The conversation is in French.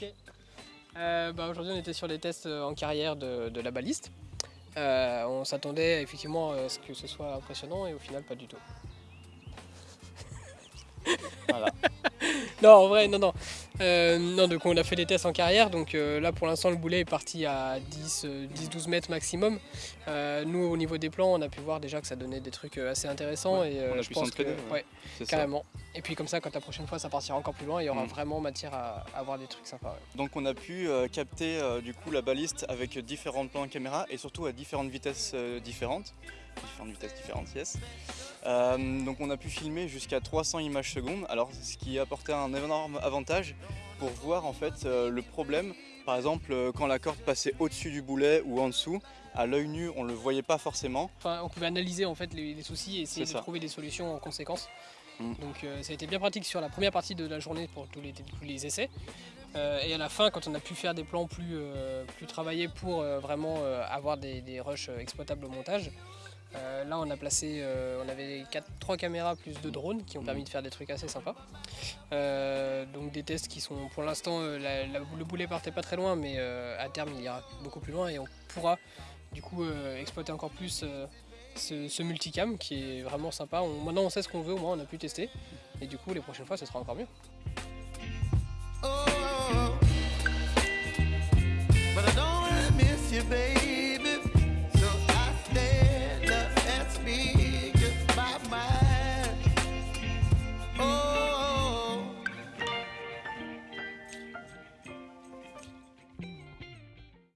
Ok. Euh, bah, Aujourd'hui, on était sur les tests en carrière de, de la baliste. Euh, on s'attendait effectivement à ce que ce soit impressionnant et au final, pas du tout. Voilà. Non, en vrai, non, non. Euh, non, donc on a fait des tests en carrière, donc euh, là pour l'instant le boulet est parti à 10-12 mètres maximum. Euh, nous au niveau des plans, on a pu voir déjà que ça donnait des trucs assez intéressants Ouais, et euh, on a je pu pense que ouais. ouais, C'est ça. carrément. Et puis comme ça, quand la prochaine fois ça partira encore plus loin, il y aura Mm. vraiment matière à, à avoir des trucs sympas. ouais. Donc on a pu euh, capter euh, du coup la baliste avec différents plans de caméra et surtout à différentes vitesses euh, différentes. Différentes vitesses différentes, yes. Euh, donc on a pu filmer jusqu'à 300 images secondes, alors ce qui apportait un énorme avantage pour voir en fait euh, le problème. Par exemple euh, quand la corde passait au-dessus du boulet ou en dessous, à l'œil nu on le voyait pas forcément. Enfin, on pouvait analyser en fait les, les soucis et essayer de ça. trouver des solutions en conséquence. Mm. Donc ça a été bien pratique sur la première partie de la journée pour tous les, tous les essais. Et à la fin, quand on a pu faire des plans plus, plus travaillés pour vraiment avoir des, des rushs exploitables au montage, euh, là on a placé, euh, on avait 3 caméras plus deux drones qui ont permis de faire des trucs assez sympas. Euh, donc des tests qui sont pour l'instant, le boulet partait pas très loin, mais à terme il ira beaucoup plus loin et on pourra du coup exploiter encore plus ce, multicam qui est vraiment sympa. Maintenant on sait ce qu'on veut, au moins on a pu tester. Et du coup les prochaines fois ce sera encore mieux. Oh, but I